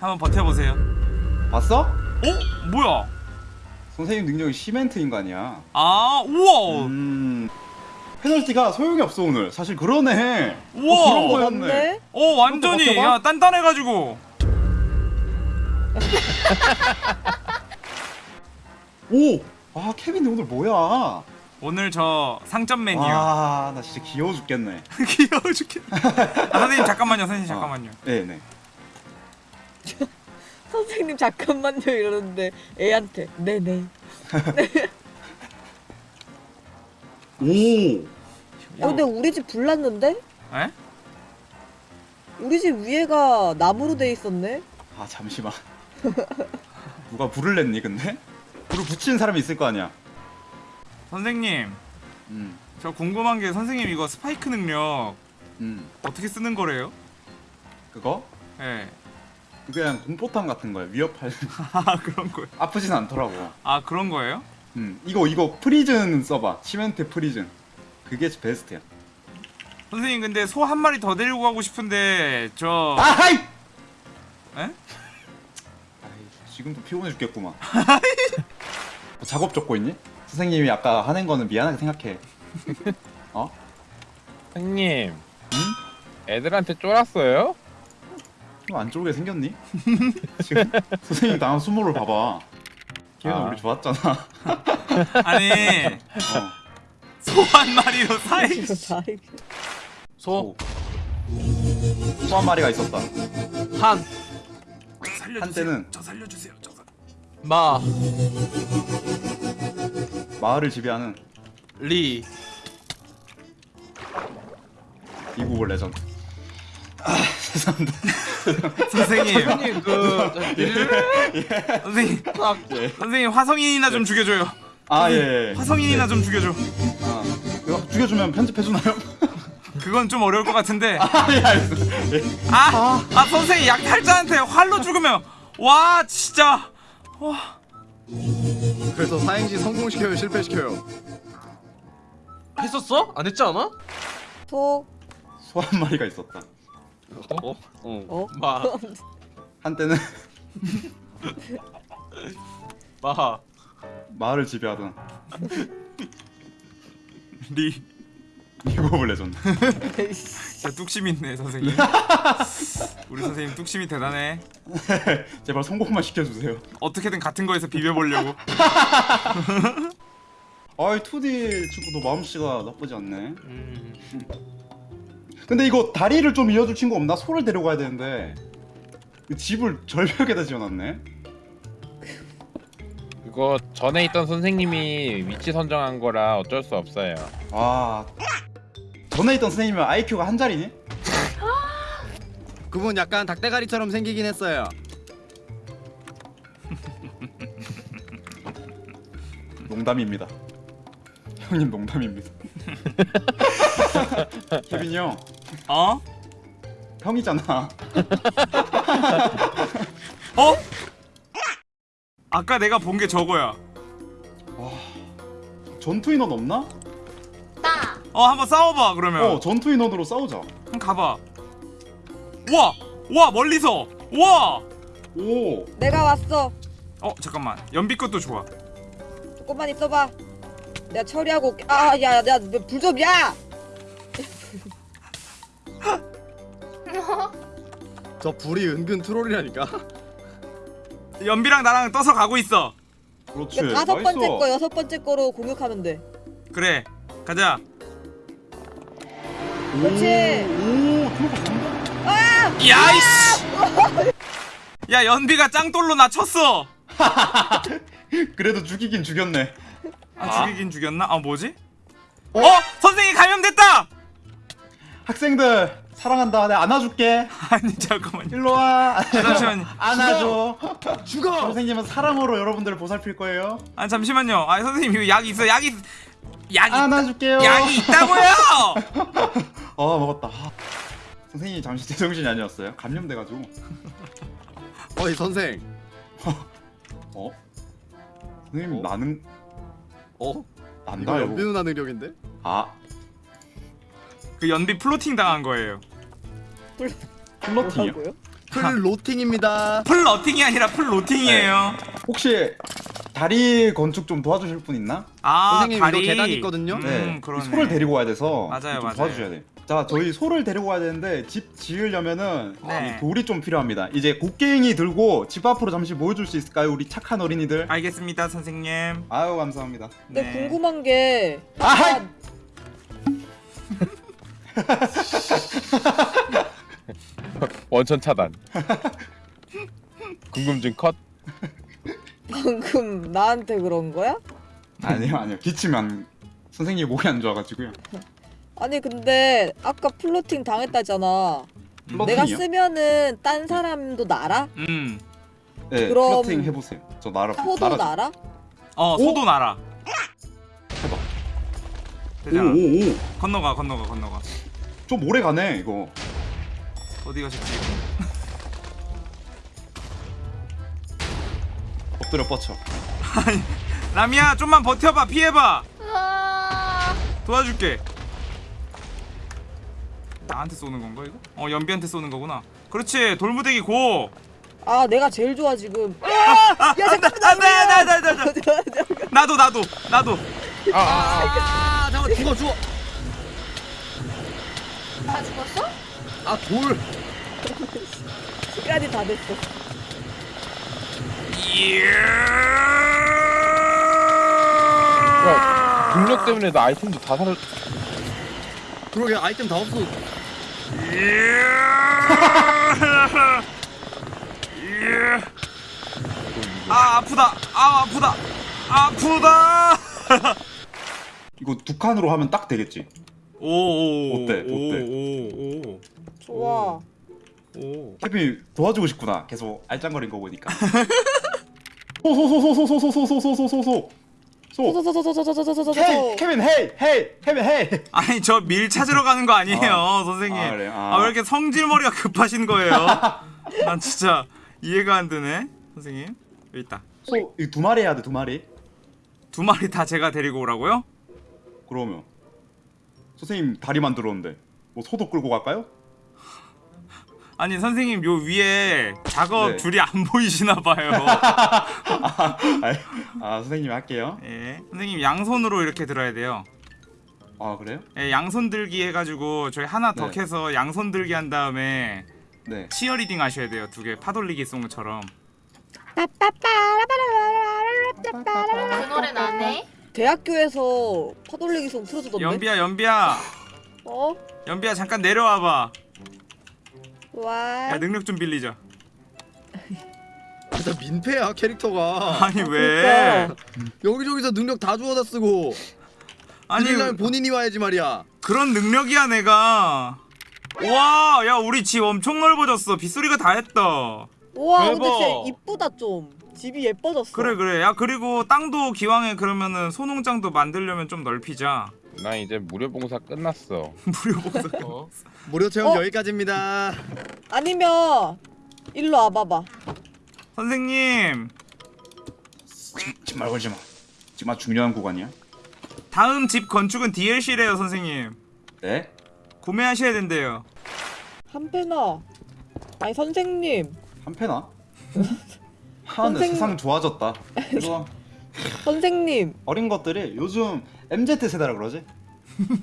한번 버텨보세요 봤어? 어? 뭐야 선생님 능력이 시멘트 인간이야. 아 우와 음. 페널티가 소용이 없어 오늘. 사실 그러네. 우와. 어, 그런 거였네. 어 완전히. 야 단단해가지고 오. 아 케빈 오늘 뭐야? 오늘 저 상점 메뉴 와, 나 진짜 귀여워 죽겠네. 귀여워 죽겠네 아, 선생님 잠깐만요 선생님 어. 잠깐만요 네네. 선생님 잠깐만요 이러는데 애한테 네네 오. 어, 근데 우리 집 불났는데? 에? 우리 집 위에가 나무로 돼 있었네? 아 잠시만. 누가 불을 냈니 근데? 불을 붙이는 사람이 있을 거 아니야. 선생님 음. 저 궁금한 게 선생님 이거 스파이크 능력 음. 어떻게 쓰는 거래요? 그거? 예. 그냥 공포탄 같은 거야. 위협할. 아 그런 거예요? 아프진 않더라고. 아 그런 거예요? 음. 이거 이거 prison 써봐. cement prison. 그게 베스트야. 선생님 근데 소 한 마리 더 데리고 가고 싶은데 저 아하이! 에? 아이, 지금도 피곤해 죽겠구만. 뭐 작업 적고 있니? 선생님이 아까 하는 거는 미안하게 생각해. 어? 형님 응? 애들한테 쫄았어요? 좀안 좋게 생겼니? 지금 선생님 당한 수모를 봐봐. 걔는 아. 우리 좋았잖아. 아니 어. 소한 마리로 사이 다 소. 소 한 마리가 있었다. 한, 살려주세요. 한때는- 저 살려주세요. 저 살... 마, 마을을 지배하는 리. 이국을 레전드. 아, 죄송합니다. 선생님, 형님 그 선생님, 예. 선생님 화성인이나 좀 죽여줘요. 아, 예. 예. 화성인이나 좀 죽여줘. 아, 이거 죽여주면 편집해 주나요? 그건 좀 어려울 것 같은데. 아, 예. 예. 아, 아 선생님 약탈자한테 활로 죽으면 와 진짜. 와. 그래서 사행시 성공시켜요 실패시켜요 했었어? 안 했지 않아? 소, 소한 마리가 있었다. 어? 어. 어? 마, 한때는 마. 마을을 지배하던 리. 이국을 레전드. 진짜 뚝심 있네 선생님. 우리 선생님 뚝심이 대단해. 제발 성공만 시켜주세요. 어떻게든 같은 거에서 비벼보려고. 아이 2D 친구도 마음씨가 나쁘지 않네. 음. 근데 이거 다리를 좀 이어줄 친구 없나? 소를 데려가야 되는데 이 집을 절벽에다 지어놨네. 그거 전에 있던 선생님이 위치 선정한 거라 어쩔 수 없어요. 아 전에 있던 선생님은 IQ가 한 자리니? 그분 약간 닭대가리처럼 생기긴 했어요 농담입니다. 형님 농담입니다. 케빈이 형 어? 형이잖아. 어? 아까 내가 본 게 저거야. 전투 인원 없나? 어 한번 싸워봐 그러면. 어 전투 인원으로 싸우자. 한번 가봐. 와, 와 멀리서. 와. 오 내가 왔어. 어 잠깐만. 연비 것도 좋아. 조금만 있어봐. 내가 처리하고 올게. 아, 야, 야, 불 좀, 야! 저 불이 은근 트롤이라니까 연비랑 나랑 떠서 가고 있어. 그렇지. 이거 다섯 번째 nice. 거, 여섯 번째 거로 공격하면 돼. 그래. 가자. 그렇지. 오 들어가 본다. 야이씨. 야 연비가 짱돌로 나 쳤어. 그래도 죽이긴 죽였네. 아, 죽이긴 죽였나? 아 뭐지? 어? 선생님 감염됐다. 학생들 사랑한다. 내가 안아줄게. 아니 잠깐만요. 일로 와. 잠시만요. 안아줘. 죽어 선생님은 사랑으로 여러분들을 보살필 거예요. 아 잠시만요. 아 선생님 이거 약 있어. 약 있. 약 있. 안아줄게요. 약이 있다고요. 아 먹었다. 아. 선생님이 잠시 제정신이 아니었어요. 감염돼가지고. 어이 선생 어? 선생님 어? 나는 어? 이거 난다 연비 이거. 누나 능력인데? 아 그 연비 플로팅 당한 거예요. 뭐라고요? floating입니다. flirting이 아니라 floating이에요. 혹시 다리 건축 좀 도와주실 분 있나? 아 선생님, 다리 이거 계단 있거든요? 음, 네. 그러네. 소를 데리고 와야 돼서 맞아요, 좀 맞아요. 도와주셔야 돼. 자, 저희 소를 데리고 와야 되는데 집 지으려면은 네. 이 돌이 좀 필요합니다. 이제 곡괭이 들고 집 앞으로 잠시 모여줄 수 있을까요, 우리 착한 어린이들? 알겠습니다 선생님. 아유 감사합니다. 근데 네. 궁금한 게 아하이! 아까 원천 차단. 궁금증 컷. 방금 나한테 그런 거야? 아니요 아니요 기침한 선생님 목이 안 좋아가지고요. 아니 근데 아까 floating 당했다잖아. flirting이요? 내가 쓰면은 딴 사람도 날아? 음. 네, 그럼- flirting 해보세요. 저 날아 소도 날아. 날아? 어 소도 날아. 해봐. 되잖아. 오오오. 건너가 건너가 건너가. 좀 오래 가네 이거. 어디 가셨지? 엎드려 뻗쳐. 라미야 좀만 버텨봐 피해봐. 도와줄게. 나한테 쏘는 건가 이거? 어 연비한테 쏘는 거구나. 그렇지 돌무대기 고. 아 내가 제일 좋아 지금. 야 잠깐만 안돼 안돼 안돼 안돼. 나도 나도 나도. 아, 잠깐 죽어 죽어. 다 죽었어? 아 돌. 시간이 다 됐어. 야, 능력 때문에 나 아이템도 다 사라. 그러게 아이템 다 없어. 아 아프다. 아 아프다. 아프다. 이거 두 칸으로 하면 딱 되겠지. 오오 어때? 어때? 오오 좋아. 오. 케빈 도와주고 싶구나. 계속 알짱거린 거 보니까. 소소소소소소소소소소소소. 소. 소소소소소소소소소소. hey 케빈 hey hey 케빈 hey. 아니 저 밀 찾으러 가는 거 아니에요 아. 선생님. 아, 그래요? 아. 아 왜 이렇게 성질머리가 급하신 거예요? 난 진짜 이해가 안 되네 선생님. 여기 있다. 소이두 마리 해야 돼두 마리. 두 마리 다 제가 데리고 오라고요? 그러면 선생님 다리 만 들었는데 뭐 소도 끌고 갈까요? 아니 선생님 요 위에 작업 네. 줄이 안 보이시나 봐요. 아, 아 선생님 할게요. 예. 선생님 양손으로 이렇게 들어야 돼요. 아 그래요? 예, 양손 들기 해가지고 저희 하나 더 네. 캐서 양손 들기 한 다음에 네. 치어리딩 하셔야 돼요. 두 개 파돌리기 송처럼. 그 노래 나네. 대학교에서 파돌리기 송 틀어주던데. 연비야 연비야 어? 연비야 잠깐 내려와봐. 와. 야 능력 좀 빌리자. 진짜 민폐야 캐릭터가. 아니 왜? 여기저기서 능력 다 주워다 쓰고. 아니 본인이 와야지 말이야. 그런 능력이야 내가. 와, 야 우리 집 엄청 넓어졌어. 빗소리가 다 했다. 와 근데. 진짜 이쁘다 좀. 집이 예뻐졌어. 그래 그래. 야 그리고 땅도 기왕에 그러면은 소농장도 만들려면 좀 넓히자. 나 이제 무료 봉사 끝났어. 무료 복사. 무료 체험 어? 여기까지입니다. 아니면 일로 와봐봐. 선생님 집말 걸지 마. 정말 중요한 구간이야. 다음 집 건축은 DLC래요 선생님. 네? 구매하셔야 된대요. 한 패나. 아니 선생님. 한 패나? 하는데 선생- 세상 좋아졌다. 이거 선생님. 어린 것들이 요즘 MZ 세대라 그러지?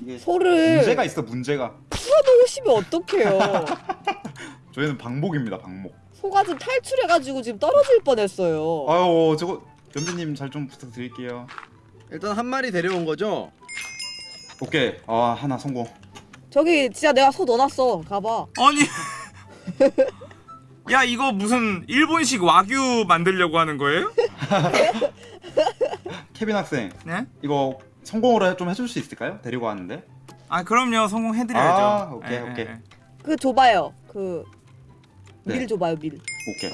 이게 소를 문제가 있어 문제가. 풀어놓으시면 어떡해요. 저희는 방목입니다 방목. 소가 좀 탈출해가지고 지금 떨어질 뻔했어요. 아유 저거 연비님 잘 좀 부탁드릴게요. 일단 한 마리 데려온 거죠. 오케이 아 하나 성공. 저기 진짜 내가 소 넣어놨어. 가봐. 아니. 야 이거 무슨 일본식 와규 만들려고 하는 거예요? 케빈 학생 네? 이거 성공으로 좀 해줄 수 있을까요? 데리고 왔는데. 아 그럼요 성공해드려야죠. 아, 오케이, 예, 오케이. 예. 그 줘봐요. 그 밀 네. 줘봐요 밀. 오케이.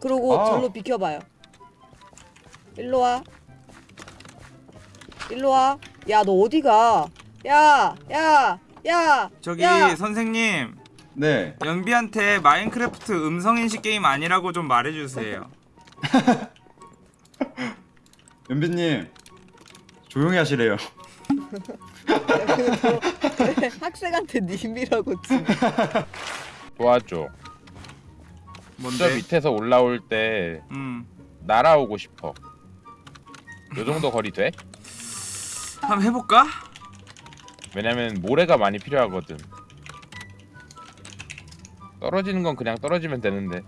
그리고 아. 절로 비켜봐요. 일로 와. 일로 와. 야 너 어디가? 야, 야, 야. 저기 야. 선생님 네. 연비한테 마인크래프트 음성인식 게임 아니라고 좀 말해주세요. 연비님 조용히 하시래요. 학생한테 님이라고 지. 도와줘. 저 뭔데? 밑에서 올라올 때 음. 날아오고 싶어. 요 정도 거리 돼? 한번 해볼까? 왜냐면 모래가 많이 필요하거든. 떨어지는 건 그냥 떨어지면 되는데.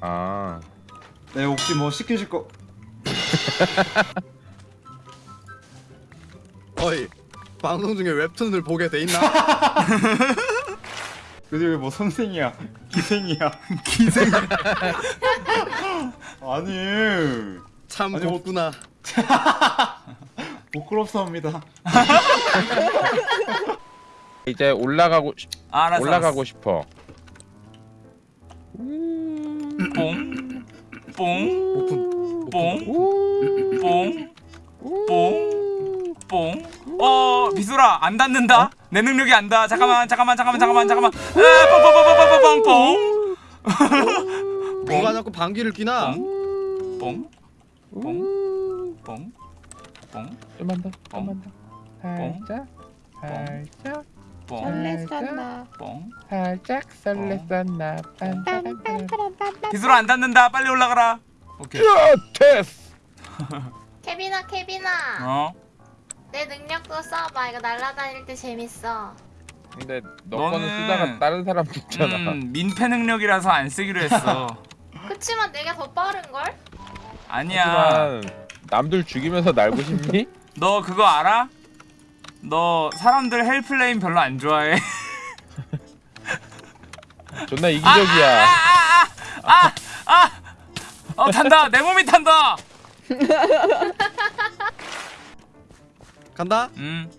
아, 네 혹시 뭐 시키실 거 어이 방송 중에 웹툰을 보게 돼 있나? 근데 왜뭐 선생이야 기생이야 기생 아니 참 아니, 뭐- 곱구나. 부끄럽습니다 이제 올라가고 싶- 아, 알았어. 올라가고 싶어. 뽕. 뽕. 뽕. 뽕. 뽕. 뽕. 어, 비수라 안 닿는다. 내 능력이 안 닿아. 잠깐만, 잠깐만, 잠깐만, 잠깐만, 잠깐만. 아, 뽕 뽕 뽕 뽕 뽕뽕. 누가 자꾸 방귀를 뀌나? 뽕. 뽕. 뽕. 뽕. 좀만 더, 어. 좀만 더. 살짝, 살짝, 뽕. 설렜었나 뽕. 살짝 설렜었나. 빰빰빰빰. 비수라 안 닿는다. 빨리 올라가라. 오케이. 테스. 케빈아 케빈아 어. 내 능력도 써봐 이거 날아다닐 때 재밌어 근데 너 너는- 거는 쓰다가 다른 사람 죽잖아. 음, 민폐 능력이라서 안 쓰기로 했어. 그치만 내가 더 빠른걸? 아니야. 하지만 남들 죽이면서 날고 싶니? 너 그거 알아? 너 사람들 헬플레인 별로 안 좋아해. 존나 이기적이야. 아, 아! 어 탄다. 내 몸이 탄다. 간다. 음.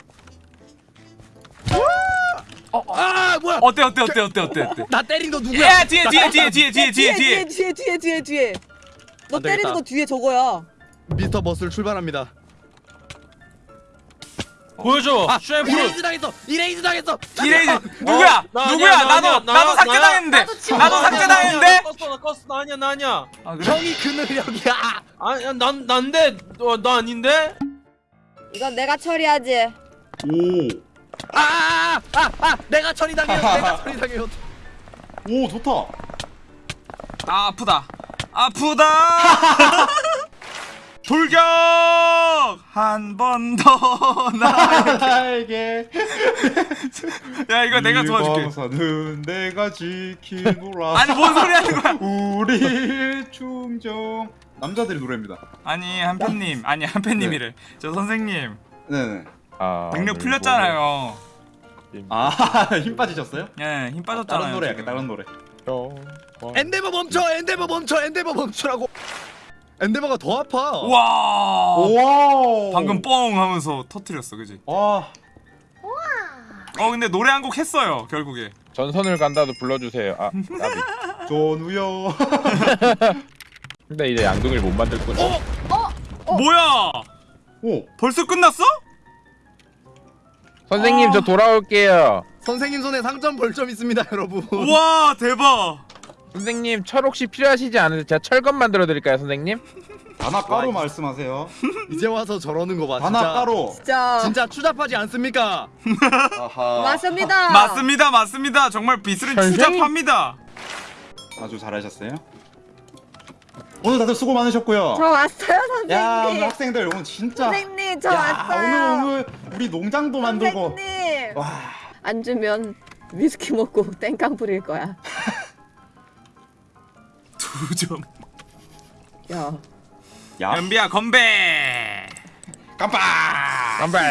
아 뭐야? 어때 어때 어때 어때 어때 어때? 나 때린 거 누구야? 야 뒤에 뒤에 뒤에 뒤에 뒤에 뒤에 뒤에. 뒤에 뒤에 뒤에 뒤에 너안 되겠다. 때리는 거 뒤에 저거야 미스터 버스를 출발합니다. 보여줘. 셰프. erase 당했어. erase 당했어. 이레이즈 누구야? 나 누구야? 아니야, 나 나도 아니야, 나도 삭제. 당했는데. 나도 삭제 나 당했는데. 나 껐어 나 껐어 나 아니야 나 아니야. 아, 그래? 형이 그 능력이야. 아니 난 난데 어, 나 아닌데. 이건 내가 처리하지 오오 아아아 아, 아, 내가 처리 당해요. 내가 처리 당해요. 좋다 아 아프다. 아프다. 돌격 한 번더 나. 나에게 야 이거 내가 도와줄게. 방사는 내가 지키노라 아니 뭔 소리 하는 거야? 우리 충정 남자들의 노래입니다 아니 한팬님 아니 한팬님이래. 저 선생님 네네 아, 능력 오늘 풀렸잖아요. 아힘 빠지셨어요? 예, 힘 빠졌잖아요. 다른 노래 할게. 다른 노래 뭐- 어, 엔데버 멈춰. 엔데버 멈춰. 엔데버 멈추라고. 엔데버가 더 아파. 와. 와 방금 뻥 하면서 터트렸어, 그지? 와 어 근데 노래 한 곡 했어요 결국에. 전선을 간다도 불러주세요. 아, 나비. 전우여 근데 이제 양동이를 못 만들 거야. 어? 뭐야? 오 벌써 끝났어? 선생님 저 돌아올게요. 선생님 손에 상점 벌점 있습니다, 여러분. 와 대박. 선생님 철 혹시 필요하시지 않으세요? 제가 철검 만들어 드릴까요, 선생님? 단아 가루 말씀하세요 이제 와서 저러는 거 봐. 단아 진짜. 진짜 진짜 추잡하지 않습니까? 맞습니다 맞습니다, 맞습니다. 정말 비슬은 선생님. 추잡합니다. 아주 잘하셨어요 오늘 다들 수고 많으셨고요 저 왔어요 야 오늘 선생님 학생들 오늘 진짜 선생님 저 야 왔어요 오늘 오늘 우리 농장도 만들고 선생님 와 안 주면 위스키 먹고 땡깡 부릴 거야 두 점. 야 야, 연비야 건배. 깜빡 깜빡.